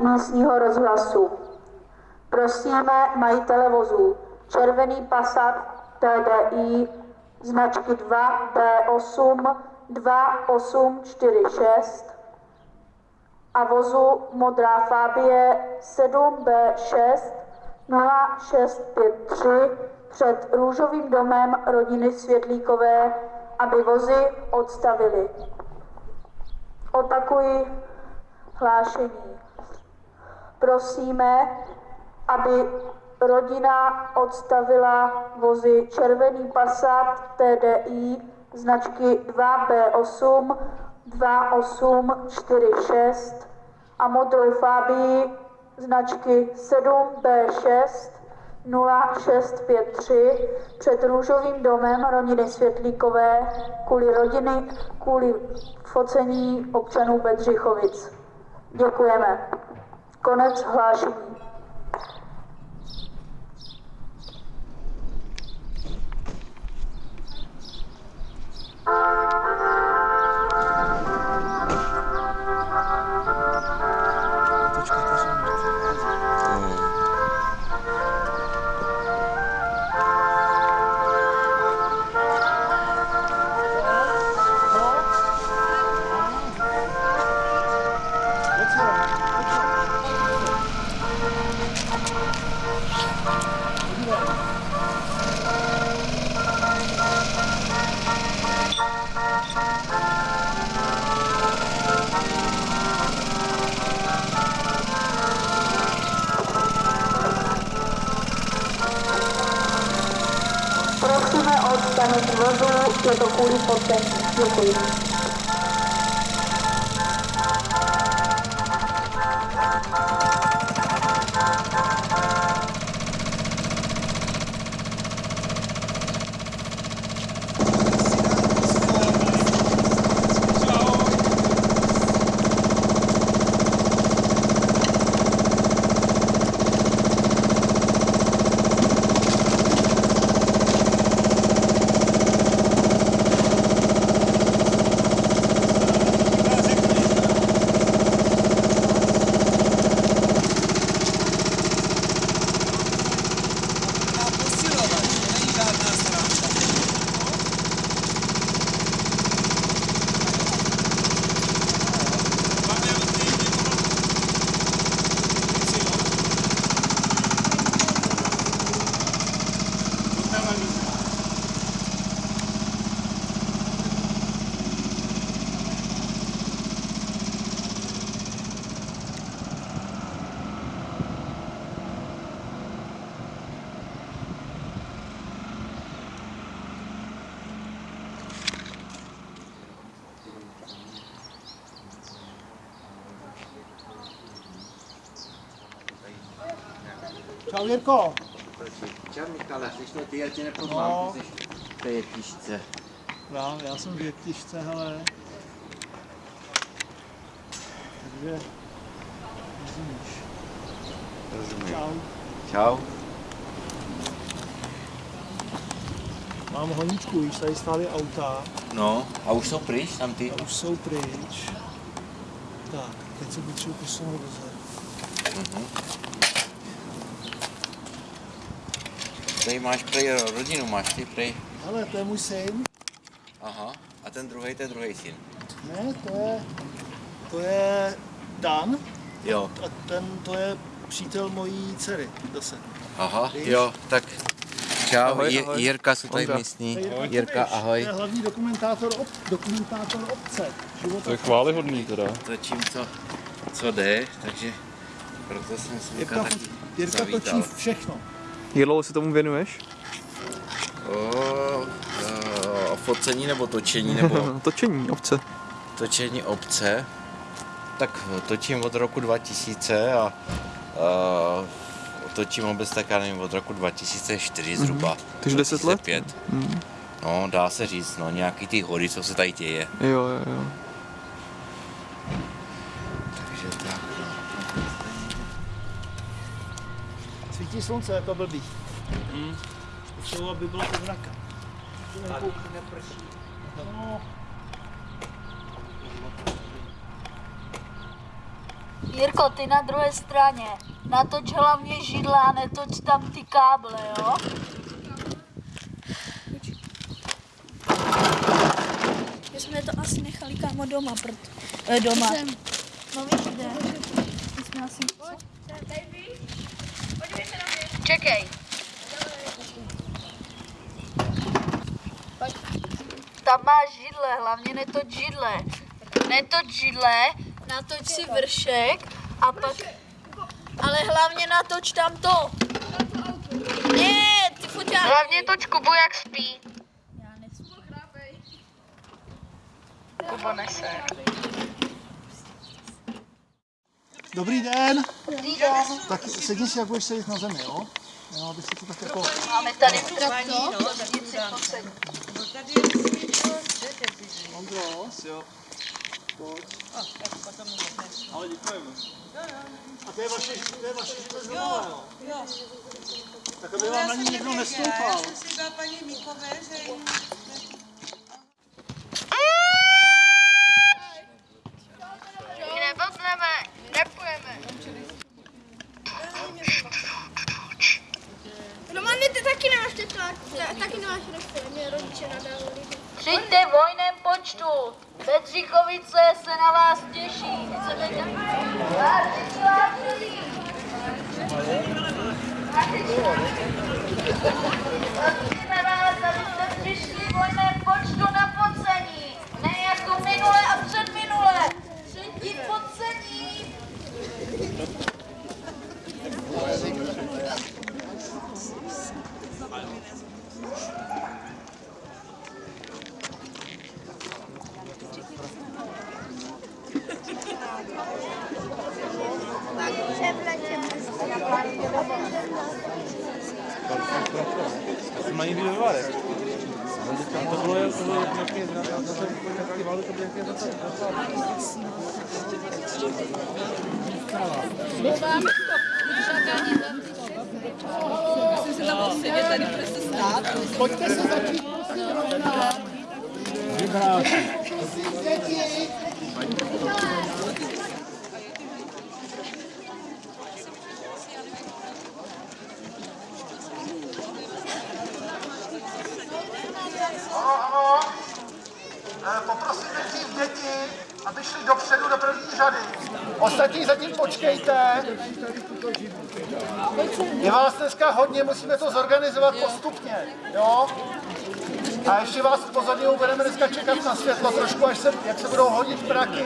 místního rozhlasu. Prosíme majitele vozů červený Passat TDI značky 2B8 2846 a vozu modrá Fabie 7B6 0653 před růžovým domem rodiny Světlíkové, aby vozy odstavili. Opakuji hlášení. Prosíme, aby rodina odstavila vozy červený Passat TDI značky 2B8 2846 a modrou Fabii značky 7B6 0653 před růžovým domem rodiny Světlíkové kvůli rodiny, kvůli focení občanů Bedřichovic. Děkujeme. Konec hlášení. To kvůli focení. Děkuji. Čau Jirko. Čau Michale, jsi to ty, já tě No. nepoznám, ty jsi v té jetišce. Já, já jsem v jetišce, hele. Takže, rozumíš. Rozumím. Čau. Čau. Mám honičku, víš, tady stály auta No, a už jsou pryč tam ty? a už jsou pryč. Tak, teď se potřebuji posunout dozadu. Mhm. Tady máš prej rodinu, máš ty prej. Hele, to je můj syn. Aha. A ten druhý, to je druhý syn. Ne, to je, to je Dan Jo. a ten, to je přítel mojí dcery zase. Aha, Víš? jo, tak čau, Ahoj, Je- ahoj. Jirka jsou tady Ondra. místní. Jirka, Kubiš, ahoj. To je hlavní dokumentátor, ob, dokumentátor obce. Života To je chválihodný teda. Točím, co, co jde, takže proto jsem se Jirka, taky Jirka zavítal. točí všechno. Jak dlouho se tomu věnuješ? O, o, focení nebo točení, nebo Točení obce. točení obce. Tak točím od roku 2000 a, a točím obec tak já nevím, od roku 2004 zhruba. Takže 10 let? 2005. Mm. No, dá se říct, no, nějaký ty hory, co se tady děje. Jo, jo, jo. Takže tak, no. Svítí slunce jako blbý. Mm. Potřebuji, aby bylo od mraka. No, Jirko, ty na druhé straně. Natoč hlavně židle a netoč tam ty káble, jo? My jsme to asi nechali kámo doma, proto. Eh, doma. No víš, kde? My jsme asi... Čekej. Tam máš židle, hlavně netoč židle. Netoč židle, natoč si vršek a pak... Ale hlavně natoč tam to. Ne, ty foťáky. Hlavně toč Kubu, jak spí. Kuba nese. Dobrý den. Dobrý den. Tak sedni si, jak budeš sedět na zemi, jo? Jo, aby se to tak jako... Máme tady traktor, to posedí. Ondros, jo. Pojď. Ale děkujeme. A to je vaše, to je vaše jo? Jo. Tak aby vám na ní někdo nestoupal. Neblbneme, nepujeme. Romane, ty taky nemáš teplák, taky nemáš refil, mě rodiče nadávali. Přijďte v hojném počtu. Bedřichovice se na vás těší. Chceme Vážení, vážení. Prosíme vás, abyste přišli v hojném počtu na focení. Ne jako minule a předminule. Přijďte focení. Mají být vyvarek. To bylo jak to bylo jak nějaké na to nějaký válu, to bylo nějaké za Pojďte se začít, prosím, rovná. Ano. Eh, Poprosím děti, aby šli dopředu do první řady. Ostatní zatím počkejte. Je vás dneska hodně, musíme to zorganizovat postupně, jo? A ještě vás pozorně budeme dneska čekat na světlo trošku, až se, jak se budou hodit praky,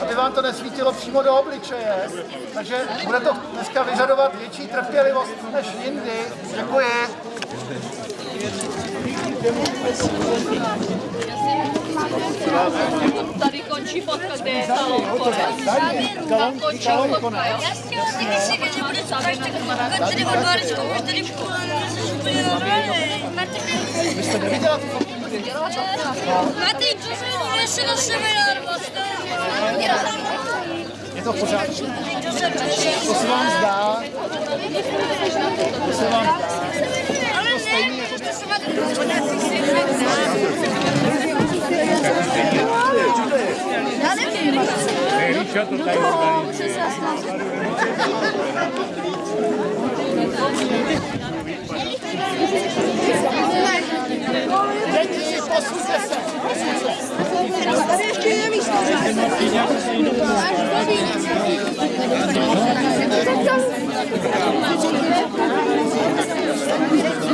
aby vám to nesvítilo přímo do obličeje. Takže bude to dneska vyžadovat větší trpělivost než jindy. Děkuji. Tady končí fotka, kde je salon Tam končí fotka, jo? Já chtěla taky si vědět, že bude co každý končí od Báričku, už tady jsi úplně normální. Martin, to se nese na seminář, Je to pořád. To se vám zdá. To se vám zdá. Ale ne, to se má Já nevím. Děti, posuňte se. Tady ještě je místo.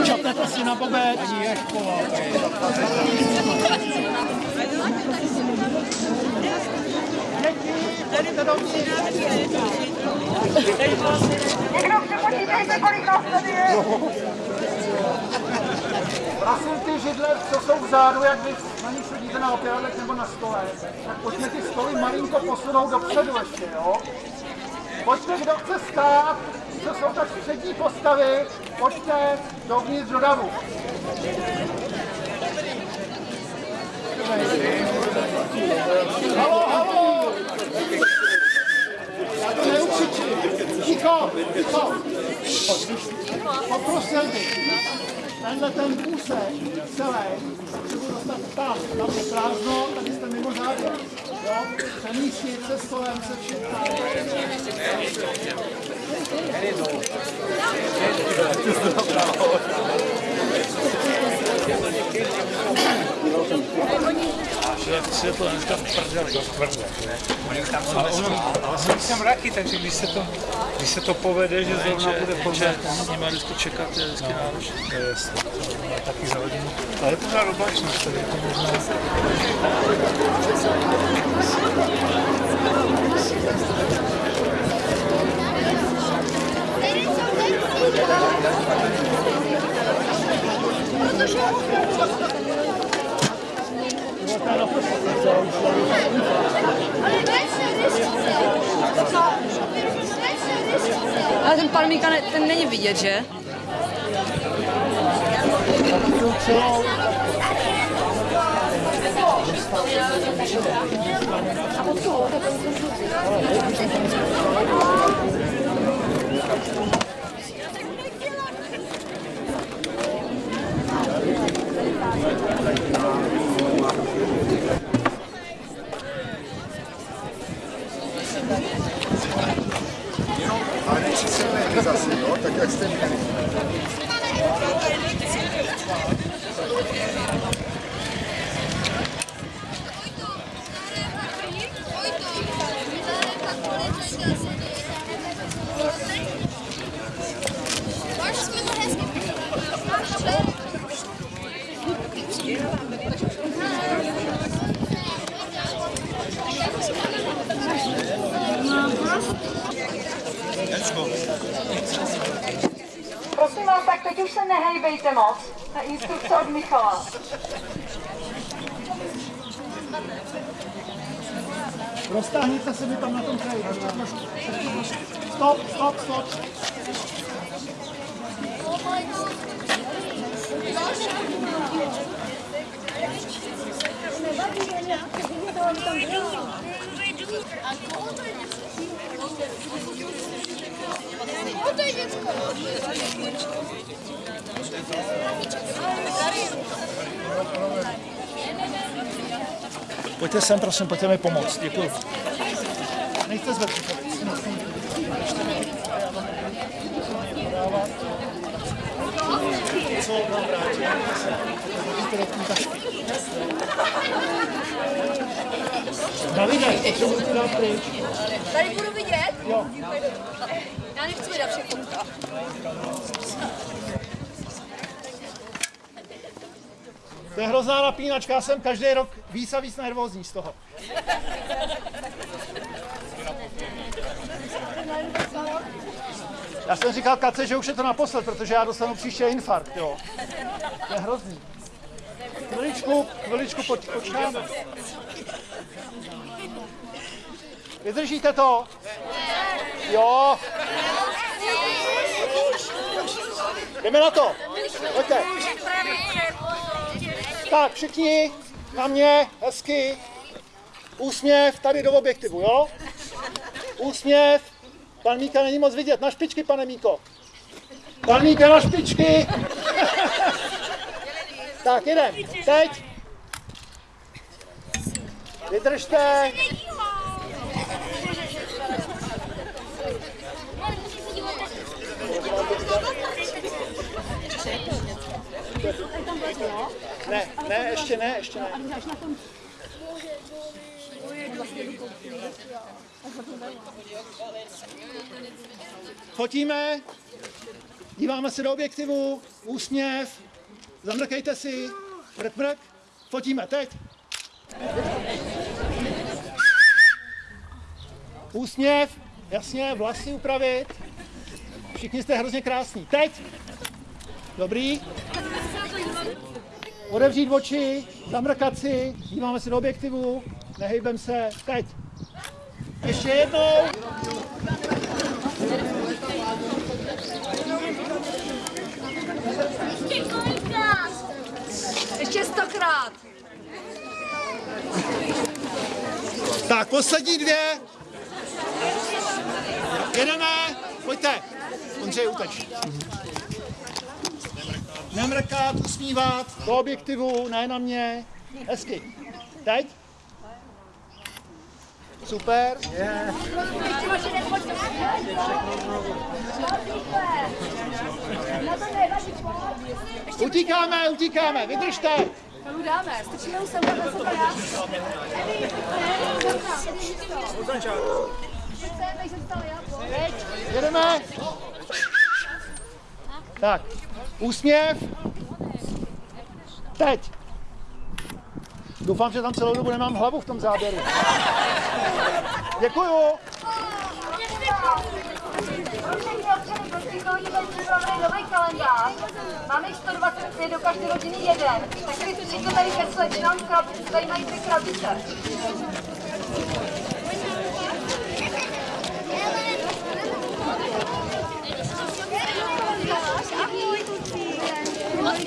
Čapnete Děti, pojďte dovnitř. Někdo přepočítejte, kolik nás tady je. Prosím ty židle, co jsou vzadu, jak vy na nich sedíte na opěradlech nebo na stole, tak pojďme ty stoly malinko posunout dopředu ještě, jo? Pojďte, kdo chce stát, co jsou tak přední postavy, pojďte dovnitř do davu. Halo, halo! Já to neukřičím. Ticho, ticho. Poprosil bych. Tenhle ten úsek celý potřebuji dostat tam, tam je prázdno, tady jste mimo závěr. Jo? Přemístit se stolem, se vším. Světlo dneska prdeli. Ale ono, ale jsou tam mraky, takže když se to, když se to povede, že zrovna bude povede. S nimi vždycky čekat je vždycky náročné. To je jasné. To taky za hodinu. Ale je pořád oblačnost, tak je to možná. Ale ten pan ne, ten není vidět, že? Ale nepřisilné zase, jo, tak Prosím vás, tak teď už se nehejbejte moc. Na instrukce od Michala. Roztáhněte se mi tam na tom kraji. Stop, stop, stop. Pojďte sem, prosím, pojďte mi pomoct. Děkuji. Nejste zvednout. Co vám vrátí? Hodíte do té tašky. Davide, potřebuji ti dát pryč. Tady budu vidět? Jo. Já nechci vydat všechno. To je hrozná napínačka, já jsem každý rok víc a víc nervózní z toho. Já jsem říkal Kace, že už je to naposled, protože já dostanu příště infarkt, jo. To je hrozný. Chviličku, chviličku poč, počkáme. Vydržíte to? Jo. Jdeme na to. Pojďte. Tak, všichni na mě, hezky. Úsměv tady do objektivu, jo? Úsměv. Pan Míka není moc vidět. Na špičky, pane Míko. Pan Míka na špičky. tak, jedem. Teď. Vydržte. Ne, ne, ještě ne, ještě ne. Fotíme, díváme se do objektivu, úsměv, zamrkejte si, mrk, mrk, fotíme, teď. Úsměv, jasně, vlasy upravit. Všichni jste hrozně krásní. Teď. Dobrý. Odevřít oči, zamrkat si, díváme se do objektivu, nehejbem se, teď. Ještě jednou. Ještě stokrát. Tak, poslední dvě. Jedeme, pojďte. Ondřej, uteč. Nemrkat, usmívat, do objektivu, ne na mě. Hezky. Teď? Super. Yeah. Utíkáme, utíkáme, vydržte. Tam dáme, strčíme sem takhle se já. Jedeme. Tak, úsměv. Teď. Doufám, že tam celou dobu nemám hlavu v tom záběru. Děkuju. Máme jich 125 do každé rodiny jeden. Tak si přijďte tady ke slečnám, tady mají ty krabice.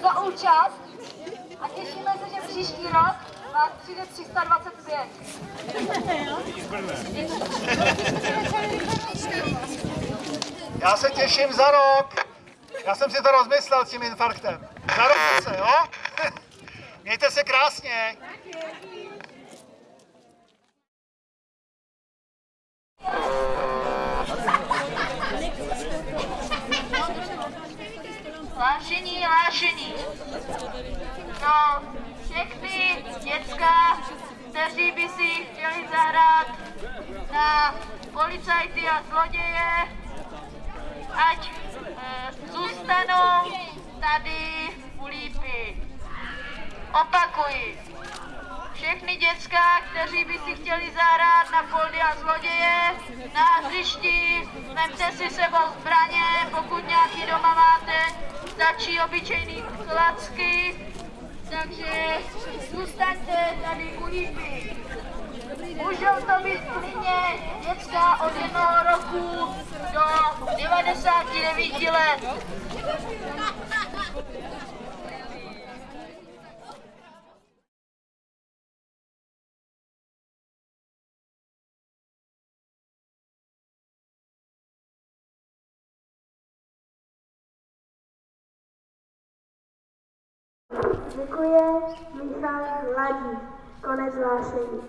za účast a těšíme se, že příští rok vás přijde 325. Já se těším za rok. Já jsem si to rozmyslel s tím infarktem. Za rok se, jo? Mějte se krásně. Vážení, vážení, no, všechny děcka, kteří by si chtěli zahrát na policajty a zloděje, ať e, zůstanou tady u lípy. Opakuji, všechny děcka, kteří by si chtěli zahrát na poldy a zloděje, na hřišti, vemte si sebou zbraně, pokud nějaký doma máte, stačí obyčejný klacky, takže zůstaňte tady u lípy. Můžou to být klidně děcka od jednoho roku do 99 let. Děkuje Míchal Hladí. Konec hlášení.